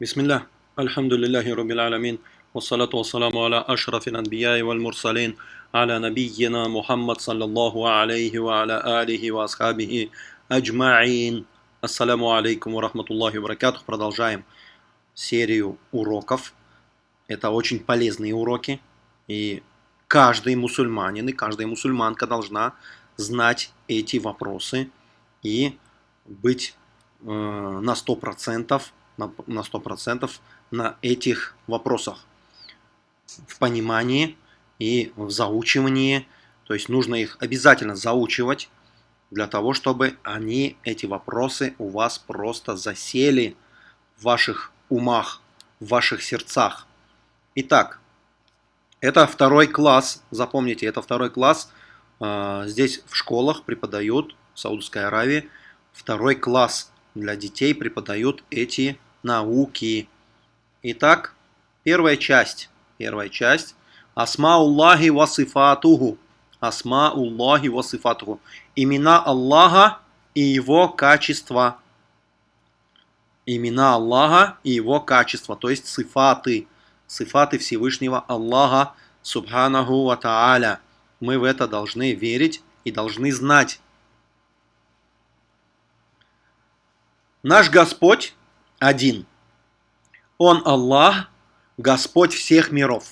Бисмиллах, альхамдулиллахи рубил аламин, вассалату вассаламу аля ашрафил анбияи валь мурсалин, аля набийина Мухаммад саллаллаху алейхи ва аля алихи ва асхабихи аджмаин. Ассаламу алейкум ва рахматуллахи ва баракатух. Продолжаем серию уроков. Это очень полезные уроки, и каждый мусульманин и каждая мусульманка должна знать эти вопросы и быть э, на 100% на, на 100% на этих вопросах. В понимании и в заучивании. То есть нужно их обязательно заучивать для того, чтобы они, эти вопросы у вас просто засели в ваших умах, в ваших сердцах. Итак, это второй класс, запомните, это второй класс. А, здесь в школах преподают, в Саудовской Аравии, второй класс для детей преподают эти науки. Итак, первая часть. Первая часть. Асмауллахи васифатуху. Асмауллахи васифатуху. Имена Аллаха и его качества. Имена Аллаха и его качества, то есть сифаты. Сифаты Всевышнего Аллаха Субханаху Ва Тааля. Мы в это должны верить и должны знать. Наш Господь один. Он Аллах, Господь всех миров.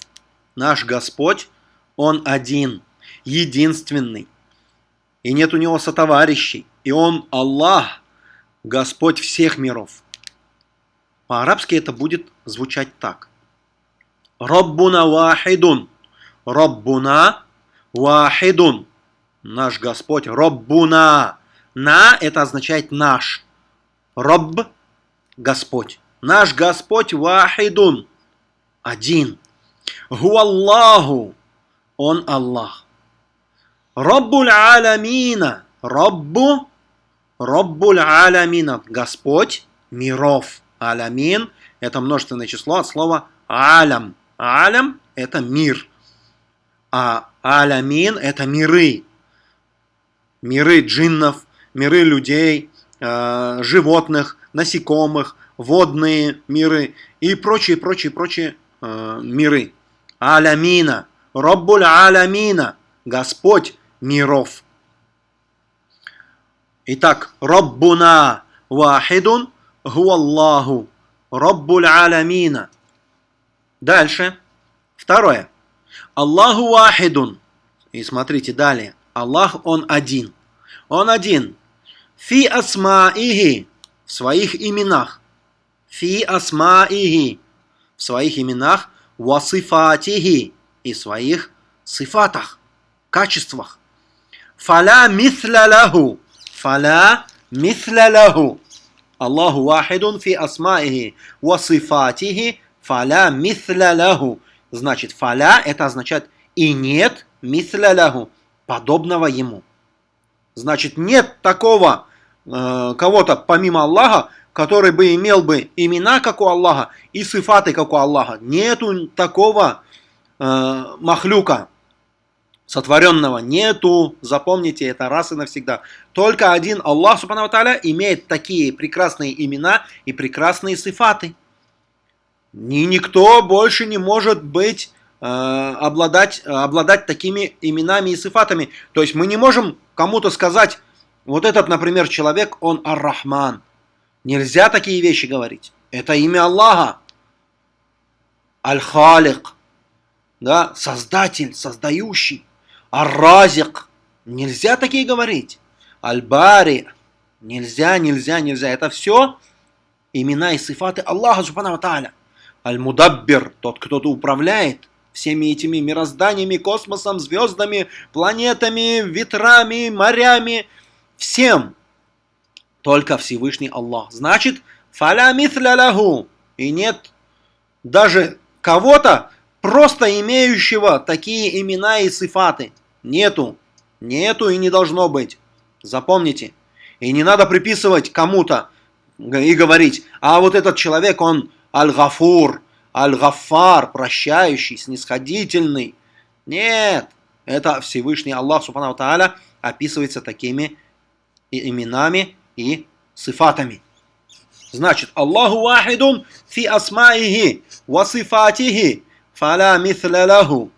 Наш Господь, Он один, единственный. И нет у Него сотоварищей. И Он Аллах, Господь всех миров. По-арабски это будет звучать так. Раббуна вахидун. Раббуна вахидун. Наш Господь. Раббуна. На это означает наш. Рабб Господь. Наш Господь вахидун. Один. Гуаллаху. Он Аллах. Раббуль алямина. Раббу. Раббуль алямина. Господь миров. Алямин – это множественное число от слова алям. Алям – это мир. А алямин – это миры. Миры джиннов, миры людей, э, животных, насекомых, водные миры и прочие, прочие, прочие э, миры. Алямина, Роббуль Алямина, Господь миров. Итак, Роббуна Вахидун Гуаллаху, Роббуль Алямина. Дальше. Второе. Аллаху Вахидун. И смотрите далее. Аллах, Он один. Он один. Фи асмаихи в своих именах. Фи асмаихи в своих именах. Васифатихи и своих сифатах, качествах. Фаля мисля лаху. Фаля мисля лаху. Аллаху вахидун фи асмаихи васифатихи. Фаля мисля лаху. Значит, фаля это означает и нет мисля подобного ему. Значит, нет такого кого-то помимо Аллаха, который бы имел бы имена, как у Аллаха, и сифаты, как у Аллаха. Нету такого э, махлюка, сотворенного. Нету, запомните это раз и навсегда. Только один Аллах, Субхану Таля, имеет такие прекрасные имена и прекрасные сифаты. И никто больше не может быть, э, обладать, обладать такими именами и сифатами. То есть мы не можем кому-то сказать, вот этот, например, человек, он Ар-Рахман. Нельзя такие вещи говорить. Это имя Аллаха. Аль-Халик. Да, создатель, создающий. Ар-Разик. Нельзя такие говорить. Аль-Бари. Нельзя, нельзя, нельзя. Это все имена и сифаты Аллаха Субхану Тааля. Аль-Мудаббир, тот, кто управляет всеми этими мирозданиями, космосом, звездами, планетами, ветрами, морями, всем только Всевышний Аллах. Значит, фаля мithля лаху. И нет даже кого-то, просто имеющего такие имена и сифаты. Нету. Нету и не должно быть. Запомните. И не надо приписывать кому-то и говорить, а вот этот человек, он аль-гафур, аль-гафар, прощающий, снисходительный. Нет, это Всевышний Аллах, Субхану Тааля, описывается такими и именами, и сифатами. Значит, Аллаху вахидун фи асмаихи васифатихи фаля мithля лаху.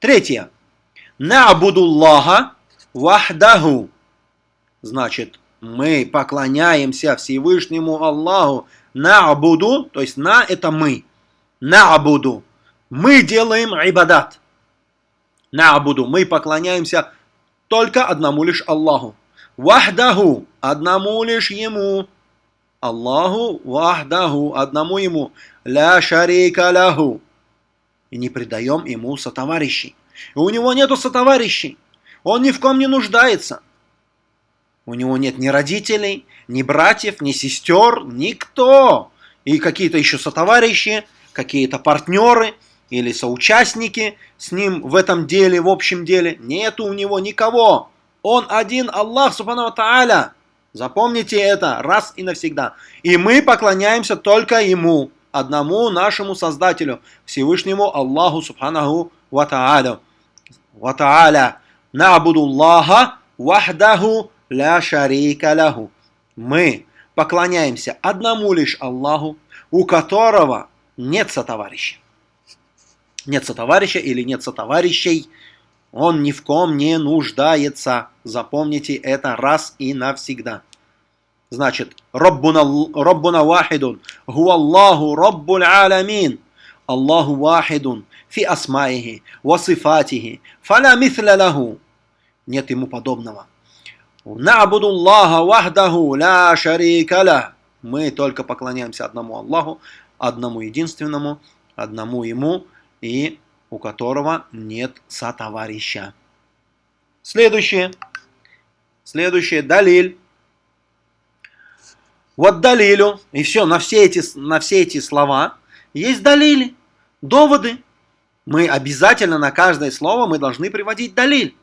Третье. На'будуллаха вахдаху. Значит, мы поклоняемся Всевышнему Аллаху. На'буду, то есть на это мы. На'буду. Мы делаем ибадат. На'буду. Мы поклоняемся только одному лишь Аллаху. Вахдаху. Одному лишь Ему. Аллаху вахдаху. Одному Ему. Ля шарика ляху. И не предаем Ему сотоварищей. И у Него нету сотоварищей. Он ни в ком не нуждается. У него нет ни родителей, ни братьев, ни сестер, никто. И какие-то еще сотоварищи, какие-то партнеры или соучастники с ним в этом деле, в общем деле. Нету у него никого. Он один Аллах, Субхану Тааля. Запомните это раз и навсегда. И мы поклоняемся только Ему, одному нашему Создателю, Всевышнему Аллаху Субханаху Ва Тааля. Ва Тааля. Набудуллаха вахдаху ля шарика ляху. Мы поклоняемся одному лишь Аллаху, у которого нет сотоварища. Нет сотоварища или нет сотоварищей, он ни в ком не нуждается. Запомните это раз и навсегда. Значит, Роббуна, Роббуна вахидун, гу Аллаху Роббуль аламин. Аллаху вахидун, фи асмаихи, васифатихи, фаля мithля лаху. Нет ему подобного. Набуду Аллаха вахдаху ля шарика ля. Мы только поклоняемся одному Аллаху, одному единственному, одному Ему, и у которого нет сотоварища. Следующее. Следующее. Далиль. Вот далилю. И все, на все эти, на все эти слова есть далили, доводы. Мы обязательно на каждое слово мы должны приводить далиль.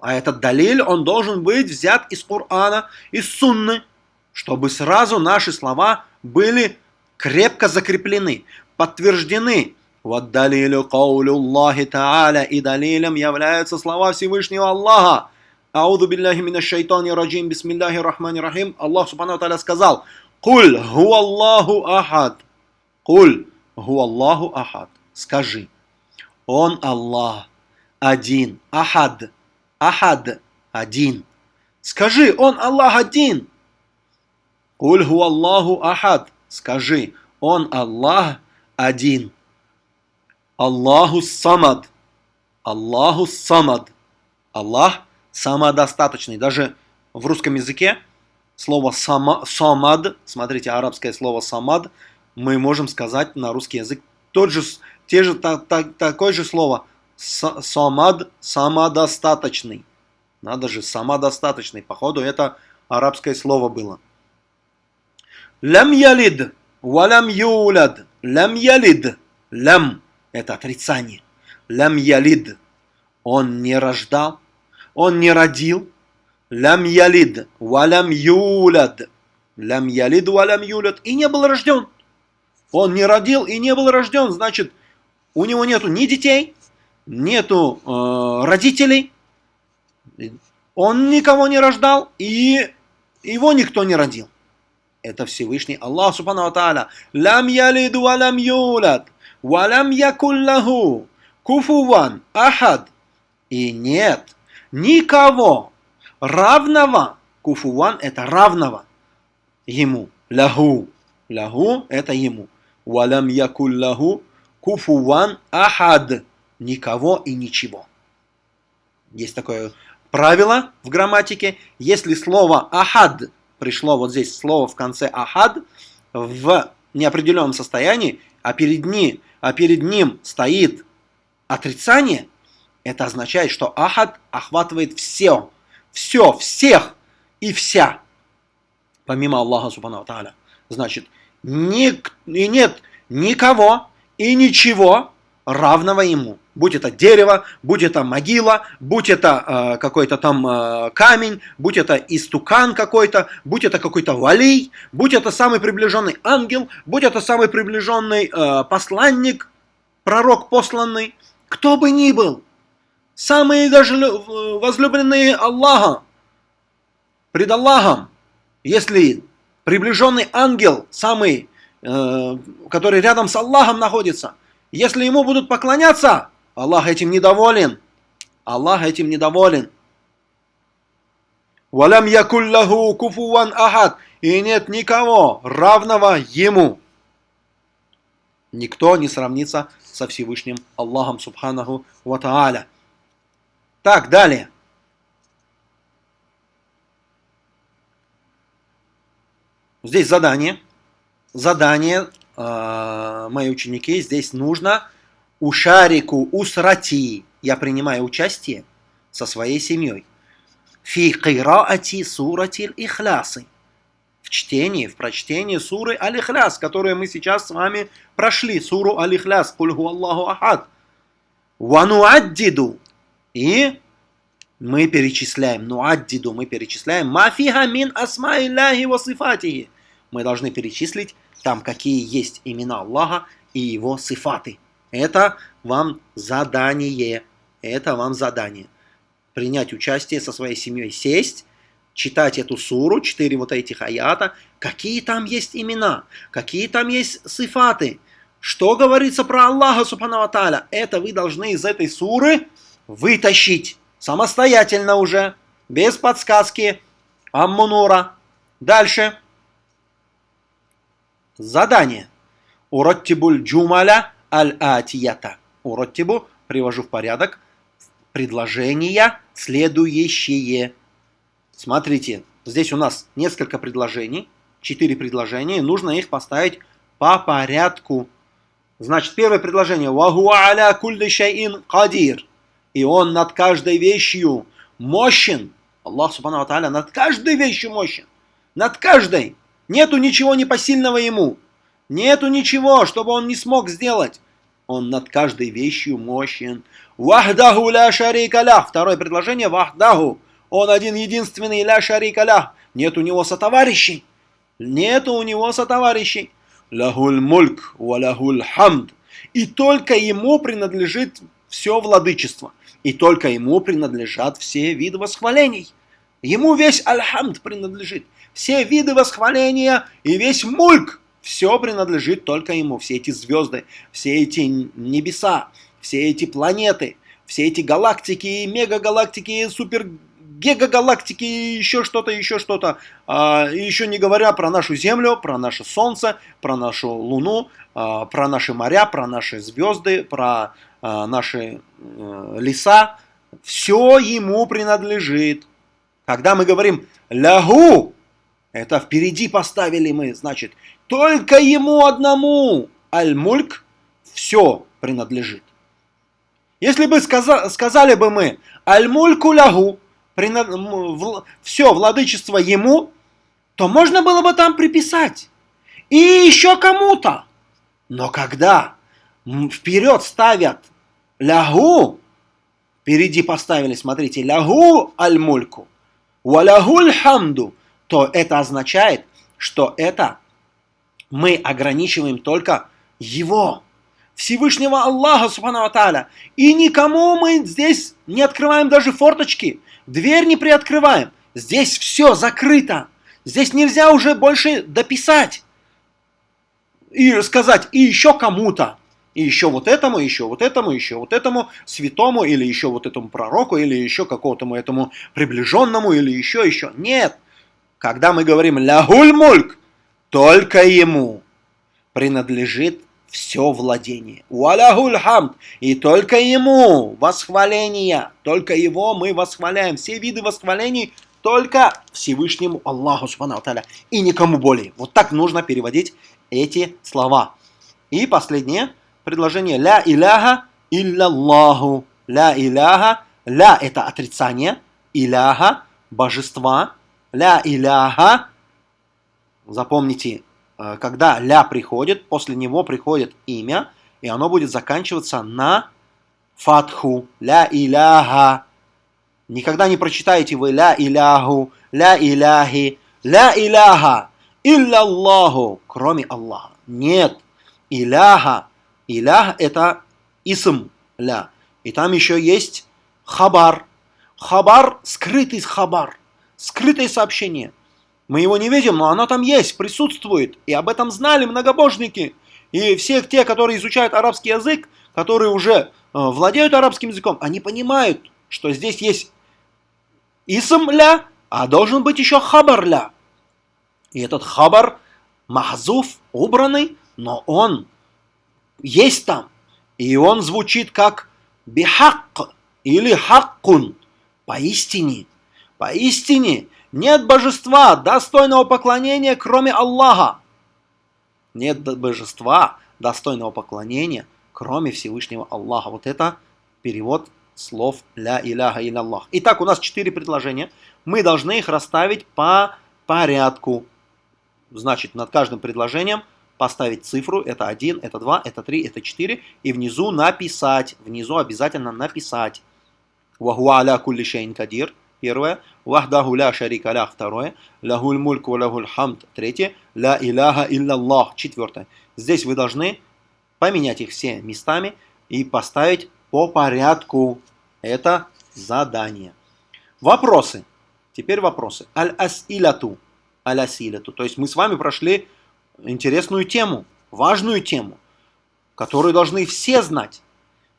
А этот далиль, он должен быть взят из Корана, из Сунны, чтобы сразу наши слова были крепко закреплены, подтверждены. Вот далилю каулю Аллахи Та'аля и далилем являются слова Всевышнего Аллаха. Ауду билляхи мина шайтани раджим, бисмилляхи рахмани рахим. Аллах Субхану Та'аля сказал, Куль ху Аллаху ахад. Куль ху Аллаху ахад. Скажи, Он Аллах, один, ахад, Ахад – один. Скажи, он Аллах один. Куль ху Аллаху Ахад. Скажи, он Аллах один. Аллаху Самад. Аллаху Самад. Аллах самодостаточный. Даже в русском языке слово сама, самад, смотрите, арабское слово самад, мы можем сказать на русский язык тот же, те же, та, та, такое же слово – самад самодостаточный. Надо же, самодостаточный. Походу, это арабское слово было. Лям ялид, валям юляд. Лям ялид. Лям – это отрицание. Лям ялид. Он не рождал, он не родил. Лям ялид, валям юляд. Лям ялид, валям юляд. И не был рожден. Он не родил и не был рожден. Значит, у него нету ни детей, нету э, родителей, он никого не рождал, и его никто не родил. Это Всевышний Аллах Субхану Тааля. Лам ялиду валам юлад, валам якуллаху, куфуван, ахад. И нет никого равного, куфуван это равного ему, лаху, лаху это ему, валам якуллаху, куфуван, ахад никого и ничего. Есть такое правило в грамматике. Если слово «ахад» пришло вот здесь слово в конце «ахад» в неопределенном состоянии, а перед, ним, а перед ним стоит отрицание, это означает, что «ахад» охватывает все, все, всех и вся, помимо Аллаха Субхану Тааля. Значит, ник, и нет никого и ничего равного ему будь это дерево, будь это могила, будь это э, какой-то там э, камень, будь это истукан какой-то, будь это какой-то валей, будь это самый приближенный ангел, будь это самый приближенный э, посланник, пророк посланный, кто бы ни был, самые даже возлюбленные Аллаха, пред Аллахом, если приближенный ангел, самый, э, который рядом с Аллахом находится, если ему будут поклоняться, Аллах этим недоволен. Аллах этим недоволен. Валям якуллаху куфуан ахад. И нет никого равного ему. Никто не сравнится со Всевышним Аллахом Субханаху Ва Тааля. Так, далее. Здесь задание. Задание, э, мои ученики, здесь нужно ушарику усрати. Я принимаю участие со своей семьей. Фи кираати суратиль ихлясы. В чтении, в прочтении суры Аль-Ихляс, которую мы сейчас с вами прошли. Суру Аль-Ихляс. Кульху Аллаху Ахад. Вануаддиду. И мы перечисляем, нуаддиду, мы перечисляем, мафиха мин асма Илляхи васифатихи. Мы должны перечислить там, какие есть имена Аллаха и его сифаты. Это вам задание. Это вам задание. Принять участие со своей семьей, сесть, читать эту суру, четыре вот этих аята, какие там есть имена, какие там есть сифаты, что говорится про Аллаха Субхану Тааля. Это вы должны из этой суры вытащить самостоятельно уже, без подсказки Аммунура. Дальше. Задание. Уроттибуль джумаля аль-атията. Уроттибу привожу в порядок предложения следующие. Смотрите, здесь у нас несколько предложений, четыре предложения, нужно их поставить по порядку. Значит, первое предложение. «Вахуа аля кульли шайин кадир». И он над каждой вещью мощен. Аллах Субхану Аталя над каждой вещью мощен. Над каждой. Нету ничего непосильного ему. Нету ничего, чтобы он не смог сделать. Он над каждой вещью мощен. Вахдаху ля шарика ля. Второе предложение. Вахдаху. Он один единственный ля шарика ля. Нет у него сотоварищей. Нет у него сотоварищей. Лахуль мульк ва лахуль хамд. И только ему принадлежит все владычество. И только ему принадлежат все виды восхвалений. Ему весь альхамд принадлежит. Все виды восхваления и весь мульк. Все принадлежит только ему. Все эти звезды, все эти небеса, все эти планеты, все эти галактики, мегагалактики, супер гигагалактики, еще что-то, еще что-то. А, еще не говоря про нашу Землю, про наше Солнце, про нашу Луну, а, про наши моря, про наши звезды, про а, наши э, леса. Все ему принадлежит. Когда мы говорим «лягу», это впереди поставили мы, значит, только ему одному аль-мульк все принадлежит. Если бы сказали, сказали бы мы аль-мульку лягу, все владычество ему, то можно было бы там приписать. И еще кому-то. Но когда вперед ставят лягу, впереди поставили, смотрите, лягу аль-мульку, валягуль хамду, то это означает, что это мы ограничиваем только его, Всевышнего Аллаха, Субхану Тааля. И никому мы здесь не открываем даже форточки, дверь не приоткрываем. Здесь все закрыто. Здесь нельзя уже больше дописать и сказать и еще кому-то, и еще вот этому, еще вот этому, еще вот этому святому, или еще вот этому пророку, или еще какому-то этому приближенному, или еще, еще. Нет. Когда мы говорим «лягуль мульк», только ему принадлежит все владение. Уаляхуль хамд. И только ему восхваление. Только его мы восхваляем. Все виды восхвалений только Всевышнему Аллаху Субхану И никому более. Вот так нужно переводить эти слова. И последнее предложение. Ля иляха илляллаху. Ля иляха. Ля это отрицание. Иляха божества. Ля иляха Запомните, э, когда ля приходит, после него приходит имя, и оно будет заканчиваться на фатху, ля иляха. Никогда не прочитаете вы ля иляху, ля иляхи, ля иляха, илля Аллаху, кроме Аллаха. Нет, иляха, илях это исм ля. И там еще есть хабар. Хабар, скрытый хабар, скрытое сообщение – Мы его не видим, но оно там есть, присутствует. И об этом знали многобожники. И все те, которые изучают арабский язык, которые уже э, владеют арабским языком, они понимают, что здесь есть исм ля, а должен быть еще хабар ля. И этот хабар махзуф, убранный, но он есть там. И он звучит как бихак или хаккун, поистине. Поистине нет божества, достойного поклонения, кроме Аллаха. Нет божества, достойного поклонения, кроме Всевышнего Аллаха. Вот это перевод слов «ля иляха илля Аллах». Итак, у нас четыре предложения. Мы должны их расставить по порядку. Значит, над каждым предложением поставить цифру, это 1, это 2, это 3, это 4, и внизу написать, внизу обязательно написать. «Вахуа аля кулли шейн кадир» Первое. Вахдаху ля шарика ля. Второе. Лягуль мульк лягуль хамд. Третье. Ля иляха илляллах. Четвертое. Здесь вы должны поменять их все местами и поставить по порядку. Это задание. Вопросы. Теперь вопросы. Аль-асилату. Аль-асилату. То есть мы с вами прошли интересную тему, важную тему, которую должны все знать.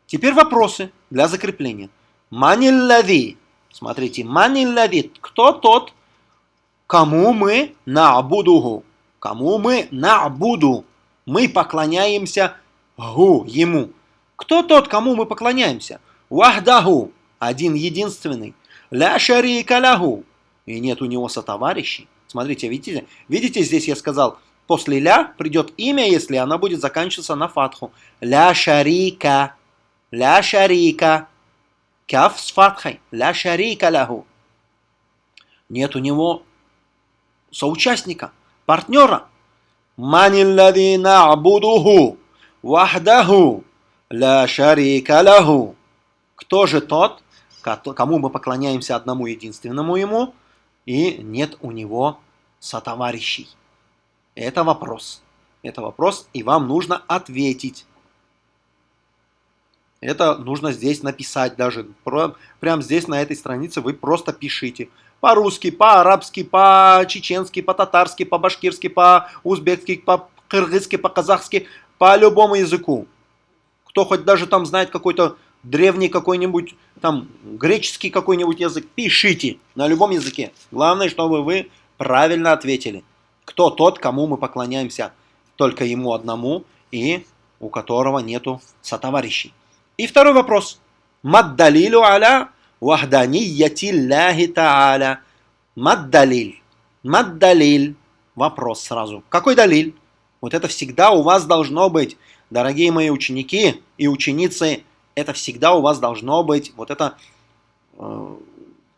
Теперь вопросы для закрепления. Маниллади Смотрите, манилладит, кто тот, кому мы наабудуху, кому мы наабуду, мы поклоняемся гу, ему. Кто тот, кому мы поклоняемся? Вахдаху, один единственный. Ля шарика лягу, и нет у него сотоварищей. Смотрите, видите, видите, здесь я сказал, после ля придет имя, если она будет заканчиваться на фатху. Ля шарика, ля шарика, Каф с фатхой. Ля шарика ляху. Нет у него соучастника, партнера. Маниллади на'будуху вахдаху ля шарика ляху. Кто же тот, кому мы поклоняемся одному единственному ему, и нет у него сотоварищей? Это вопрос. Это вопрос, и вам нужно ответить. Это нужно здесь написать даже. Прямо здесь, на этой странице, вы просто пишите. По-русски, по-арабски, по-чеченски, по-татарски, по-башкирски, по-узбекски, по-кыргызски, по-казахски, по любому языку. Кто хоть даже там знает какой-то древний какой-нибудь, там, греческий какой-нибудь язык, пишите на любом языке. Главное, чтобы вы правильно ответили. Кто тот, кому мы поклоняемся? Только ему одному и у которого нету сотоварищей. И второй вопрос. Маддалилю аля вахданияти ляхи тааля. Маддалиль. Маддалиль. Вопрос сразу. Какой далиль? Вот это всегда у вас должно быть, дорогие мои ученики и ученицы, это всегда у вас должно быть, вот это, э,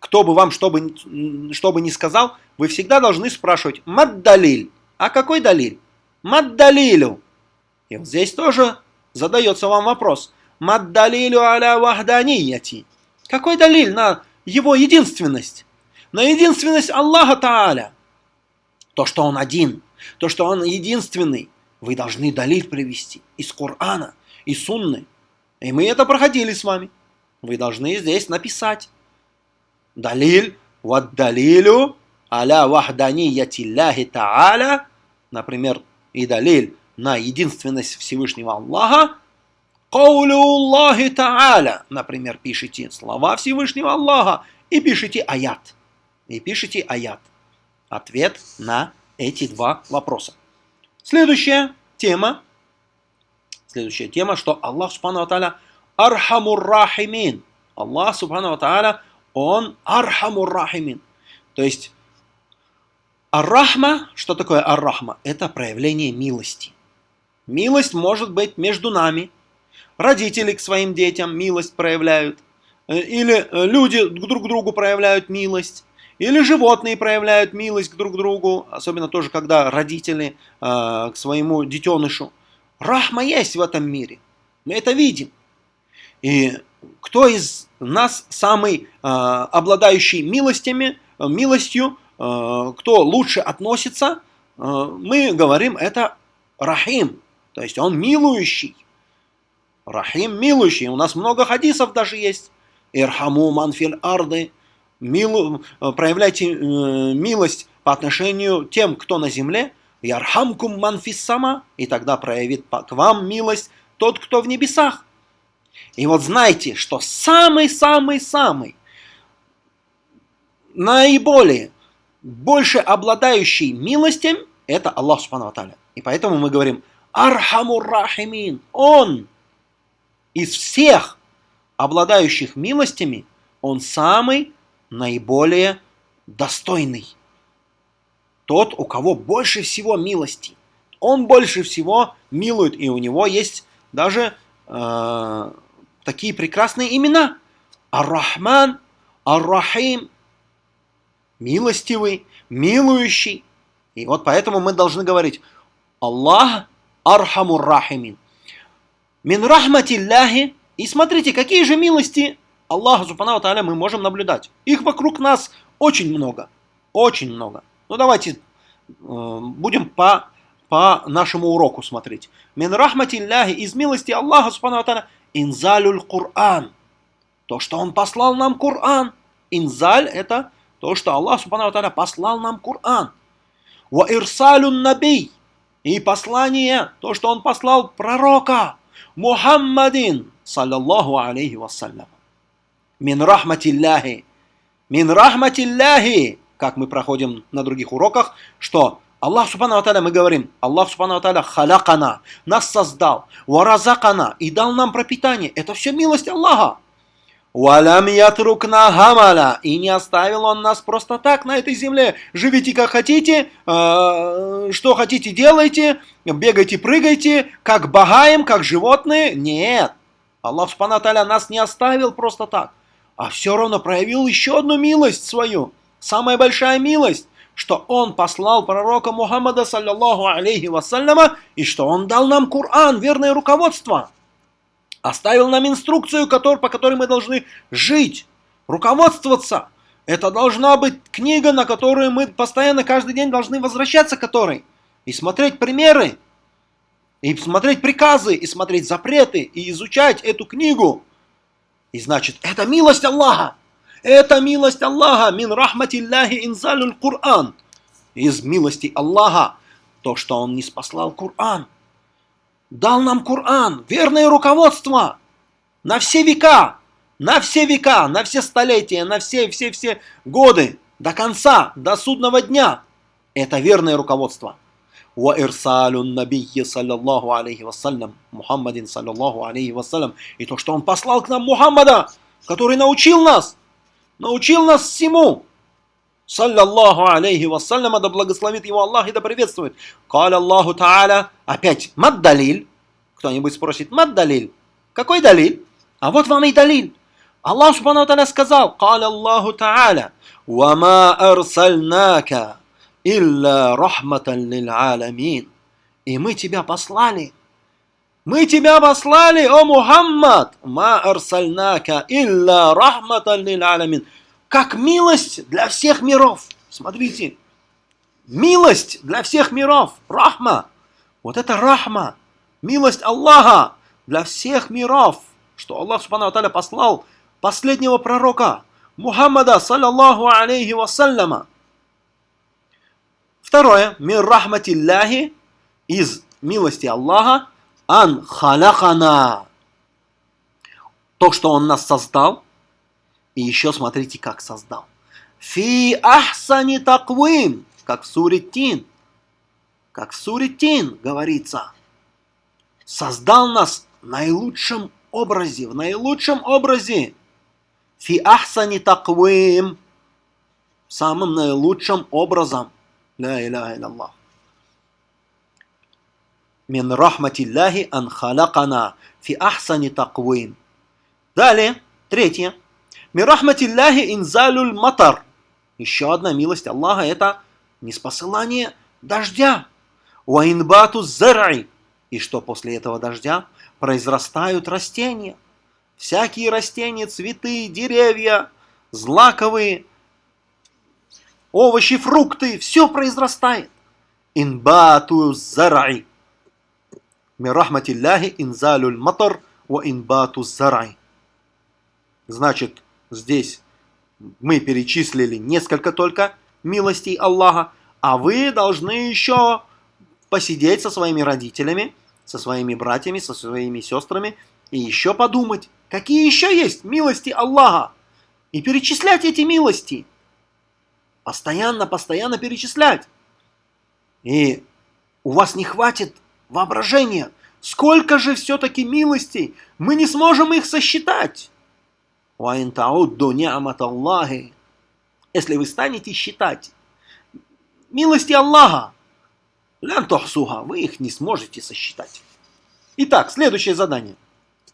кто бы вам что бы, что бы ни сказал, вы всегда должны спрашивать, маддалиль. А какой далиль? Маддалилю. И вот здесь тоже задается вам вопрос. Маддалилю аля вахданияти. Какой далиль на его единственность? На единственность Аллаха Тааля. То, что он один, то, что он единственный, вы должны далиль привести из Корана, из Сунны. И мы это проходили с вами. Вы должны здесь написать. Далиль, вот далилю аля вахданияти Аллахи Тааля, например, и далиль на единственность Всевышнего Аллаха, Каулюллахи Та'аля, например, пишите слова Всевышнего Аллаха и пишите аят. И пишите аят. Ответ на эти два вопроса. Следующая тема. Следующая тема, что Аллах سبحانه وتعالى أرحم الراحمين. Аллах سبحانه وتعالى, Он أرحم الراحمين. То есть الرحمة, что такое الرحمة? Это проявление милости. Милость может быть между нами, родители к своим детям милость проявляют, э, или э, люди друг к другу проявляют милость, или животные проявляют милость друг к другу, особенно тоже, когда родители э, к своему детенышу. Рахма есть в этом мире. Мы это видим. И кто из нас самый э, обладающий милостями, э, милостью, э, кто лучше относится, э, мы говорим, это Рахим, то есть он милующий. Рахим милующий. У нас много хадисов даже есть. ارحموا من في الأرض. Милу, проявляйте э, милость по отношению тем, кто на земле, «يرحمكم من في السماء», и тогда проявит к вам милость тот, кто в небесах. И вот знайте, что самый-самый-самый, наиболее, больше обладающий милостью, это Аллах سبحانه И поэтому мы говорим أرحم الراحمين. Он из всех обладающих милостями, он самый наиболее достойный. Тот, у кого больше всего милости. Он больше всего милует, и у него есть даже э, такие прекрасные имена. Ар-Рахман, Ар-Рахим, милостивый, милующий. И вот поэтому мы должны говорить Аллах أرحم الراحمين. من رحمة الله. И смотрите, какие же милости Аллаха سبحانه وتعالى мы можем наблюдать. Их вокруг нас очень много. Очень много. Ну давайте э, будем по, по нашему уроку смотреть. من رحمة الله. Из милости Аллаха سبحانه وتعالى. إنزال القرآن. То, что Он послал нам قرآن. إنزال это то, что Аллах سبحانه وتعالى послал нам قرآن. Ва ирсалюн набий и послание, то, что он послал пророка Мухаммадин, саллаллаху алейхи вассалям. Мин рахматилляхи. Мин рахматилляхи. Как мы проходим на других уроках, что Аллах Субхану Аталя, мы говорим, Аллах Субхану Аталя халякана, нас создал, варазакана и дал нам пропитание. Это все милость Аллаха. Валям ятрукна гамаля. И не оставил он нас просто так на этой земле. Живите как хотите, э, что хотите делайте, бегайте, прыгайте, как багаем, как животные. Нет. Аллах Субхану нас не оставил просто так. А все равно проявил еще одну милость свою. Самая большая милость что он послал пророка Мухаммада, саллиллаху алейхи вассаляма, и что он дал нам Коран, верное руководство оставил нам инструкцию, по которой мы должны жить, руководствоваться. Это должна быть книга, на которую мы постоянно каждый день должны возвращаться к которой. И смотреть примеры, и смотреть приказы, и смотреть запреты, и изучать эту книгу. И значит, это милость Аллаха. Это милость Аллаха. Мин рахматилляхи инзалюль Кур'ан. Из милости Аллаха то, что Он не спаслал Кур'ан дал нам Коран, верное руководство на все века, на все века, на все столетия, на все-все-все годы, до конца, до судного дня. Это верное руководство. وإرسال النبي صلى الله عليه وسلم Мухаммадин صلى الله عليه وسلم и то, что он послал к нам Мухаммада, который научил нас, научил нас всему, саллаллаху алейхи вассаляма, да благословит его Аллах и да приветствует. Каля Аллаху Та'аля, опять, маддалиль. Кто-нибудь спросит, маддалиль. Какой далиль? А вот вам и далиль. Аллах Субхану Та'аля сказал, Каля Аллаху Та'аля, «Вама арсальнака илля рахматан лил аламин». И мы тебя послали. Мы тебя послали, о Мухаммад, ма арсальнака илля рахматан лил аламин как милость для всех миров. Смотрите, милость для всех миров, рахма. Вот это рахма, милость Аллаха для всех миров, что Аллах Субхану Аталя послал последнего пророка, Мухаммада, саллаллаху алейхи вассаляма. Второе, мир рахматилляхи, из милости Аллаха, ан халахана. То, что Он нас создал – и еще смотрите, как создал. Фи ахсани таквим, как в суре Тин. Как в суре Тин говорится. Создал нас в наилучшем образе, в наилучшем образе. Фи ахсани таквим. Самым наилучшим образом. Ла иляха илlallah. Мин рахматиллахи ан халакана фи ахсани таквим. Далее, третье. Мирахматилляхи инзалюль матар. Еще одна милость Аллаха это неспосылание дождя. Уаинбату зарай. И что после этого дождя произрастают растения. Всякие растения, цветы, деревья, злаковые, овощи, фрукты, все произрастает. Инбату зарай. Мирахматилляхи инзалюль матар ва инбату зарай. Значит, Здесь мы перечислили несколько только милостей Аллаха, а вы должны еще посидеть со своими родителями, со своими братьями, со своими сестрами и еще подумать, какие еще есть милости Аллаха. И перечислять эти милости. Постоянно, постоянно перечислять. И у вас не хватит воображения. Сколько же все-таки милостей? Мы не сможем их сосчитать. Если вы станете считать милости Аллаха, лянтохсуха, вы их не сможете сосчитать. Итак, следующее задание.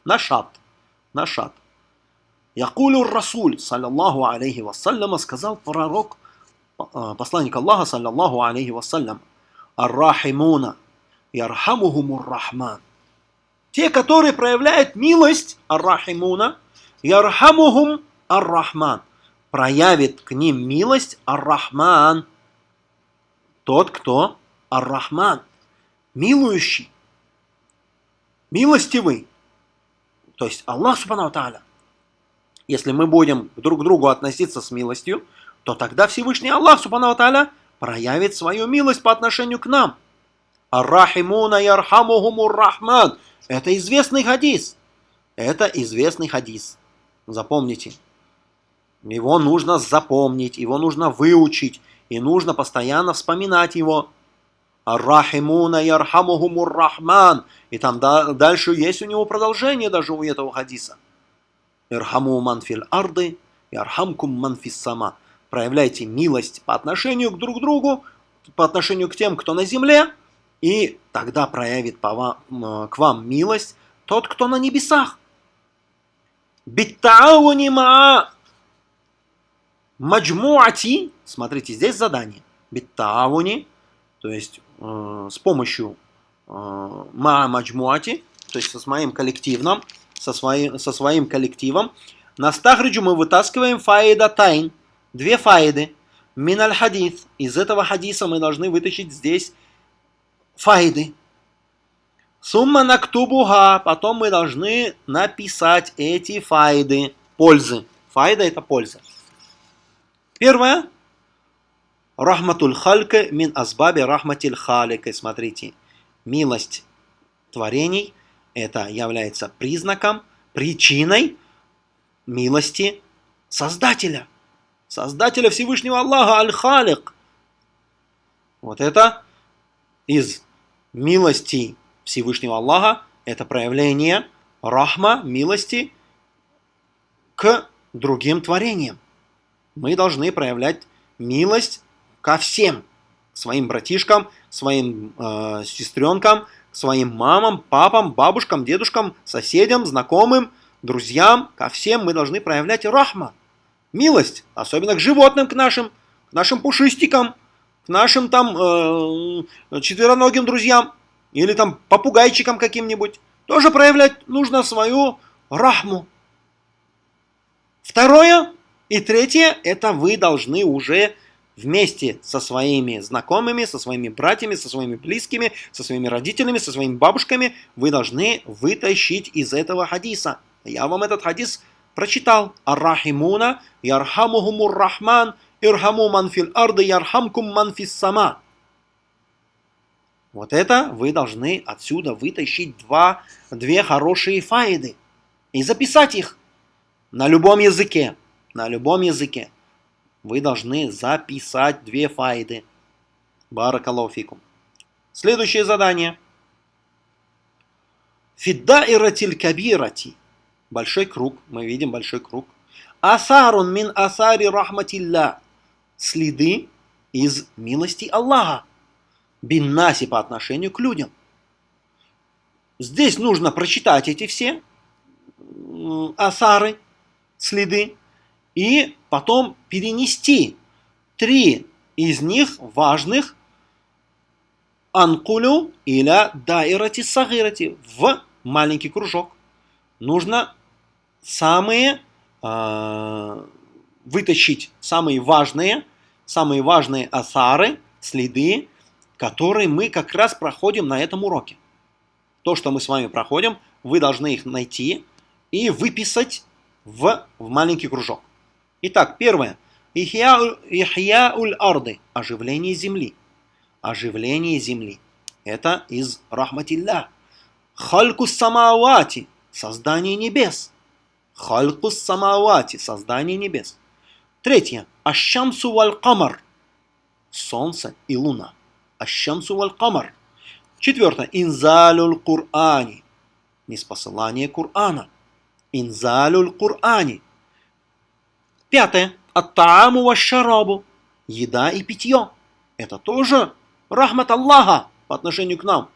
Нашат. Нашат. Якулю Расуль, саллаллаху алейхи вассаляма, сказал пророк, э, посланник Аллаха, саллаллаху алейхи вассалям, Ар-Рахимуна, Ярхамухумур Рахман. Те, которые проявляют милость, Ар-Рахимуна, Ярхамухум Ар-Рахман. Проявит к ним милость Ар-Рахман. Тот, кто Ар-Рахман, милующий, милостивый. То есть Аллах Субхану Тааля. Если мы будем друг к другу относиться с милостью, то тогда Всевышний Аллах Субхану Тааля проявит свою милость по отношению к нам. Ар-Рахимуна ярхамухумур Рахман. Это известный хадис. Это известный хадис. Запомните. Его нужно запомнить, его нужно выучить, и нужно постоянно вспоминать его. Ар-Рахимуна ярхамухумур Рахман. И там дальше есть у него продолжение даже у этого хадиса. Ирхаму манфиль арды, ярхамкум манфис сама. Проявляйте милость по отношению к друг другу, по отношению к тем, кто на земле, и тогда проявит по вам, к вам милость тот, кто на небесах. Биттауни ма маджмуати. Смотрите, здесь задание. Биттауни, то есть э, с помощью э, ма маджмуати, то есть со своим коллективным, со своим, со своим коллективом. На стахриджу мы вытаскиваем фаида тайн, две фаиды. Миналь хадис. Из этого хадиса мы должны вытащить здесь файды. Сумма нактубуха. Потом мы должны написать эти файды. Пользы. Файда это польза. Первое. Рахматуль халька мин азбаби рахматиль халика. Смотрите. Милость творений – это является признаком, причиной милости Создателя. Создателя Всевышнего Аллаха, Аль-Халик. Вот это из милости Всевышнего Аллаха, это проявление рахма, милости к другим творениям. Мы должны проявлять милость ко всем, своим братишкам, своим э, сестренкам, своим мамам, папам, бабушкам, дедушкам, соседям, знакомым, друзьям, ко всем мы должны проявлять рахма, милость, особенно к животным, к нашим, к нашим пушистикам, к нашим там э, четвероногим друзьям или там попугайчикам каким-нибудь. Тоже проявлять нужно свою рахму. Второе и третье, это вы должны уже вместе со своими знакомыми, со своими братьями, со своими близкими, со своими родителями, со своими бабушками, вы должны вытащить из этого хадиса. Я вам этот хадис прочитал. Ар-Рахимуна, ярхамухумур Рахман, ирхаму манфил арды, ярхамкум манфис сама. Вот это вы должны отсюда вытащить два, две хорошие файды и записать их на любом языке. На любом языке вы должны записать две файды. Баракалуфикум. Следующее задание. Фиддаиратиль кабирати. Большой круг. Мы видим большой круг. Асарун мин асари рахматилля. Следы из милости Аллаха. Биннаси по отношению к людям. Здесь нужно прочитать эти все асары, следы, и потом перенести три из них важных анкулю или дайрати сагирати в маленький кружок. Нужно самые э, вытащить самые важные, самые важные асары, следы, которые мы как раз проходим на этом уроке. То, что мы с вами проходим, вы должны их найти и выписать в, в маленький кружок. Итак, первое. Ихьяуль арды. Оживление земли. Оживление земли. Это из рахматилля. Халькус самавати. Создание небес. Халькус самавати. Создание небес. Третье. Ащамсу валь камар. Солнце и луна. Ащамсу валь камар. Четвертое. Инзалюль Кур'ани. Неспосылание Кур'ана. Инзалюль Кур'ани. Пятое. Аттааму вашарабу. Еда и питье. Это тоже рахмат Аллаха по отношению к нам.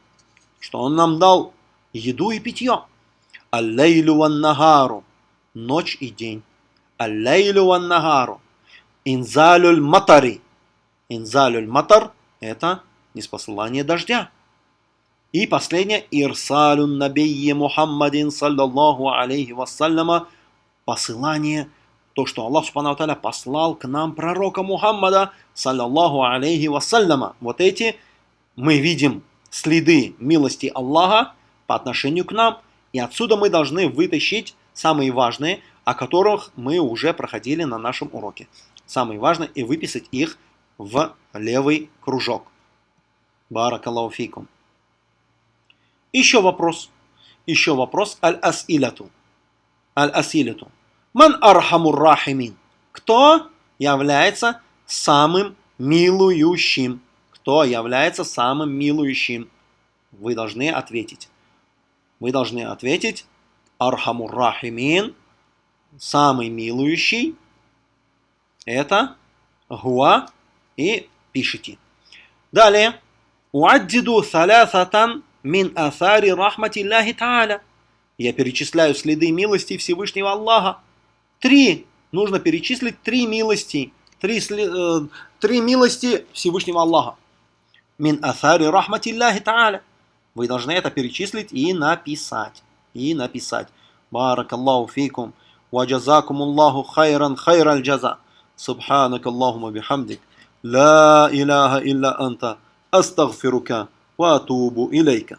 Что Он нам дал еду и питье. Аллейлю ван нагару. Ночь и день. Аллейлю ван нагару. Инзалюль матари. Инзалюль матар – это неспосылание дождя. И последнее, ирсалюн набийи Мухаммадин саллаллаху алейхи вассаляма, посылание, то, что Аллах Субхану Таля послал к нам пророка Мухаммада саллаллаху алейхи вассаляма. Вот эти мы видим следы милости Аллаха по отношению к нам, и отсюда мы должны вытащить самые важные, о которых мы уже проходили на нашем уроке. Самые важные и выписать их в левый кружок. بارك الله فيكم. Еще вопрос. Еще вопрос. الأسئلة. الأسئلة. من أرحم الراحمين. Кто является самым милующим? Кто является самым милующим? Вы должны ответить. Вы должны ответить. أرحم الراحمين. Самый милующий. Это гуа и пишите. Далее. Уаддиду салясатан Мин асари рахматилляхи та'аля. Я перечисляю следы милости Всевышнего Аллаха. Три. Нужно перечислить три милости. Три, э, три милости Всевышнего Аллаха. Мин асари рахматилляхи та'аля. Вы должны это перечислить и написать. И написать. Баракаллаху фейкум. وجزاكم الله خيرا خير الجزاء سبحانك اللهم بحمدك لا إله إلا أنت أستغفرك وأتوب إليك.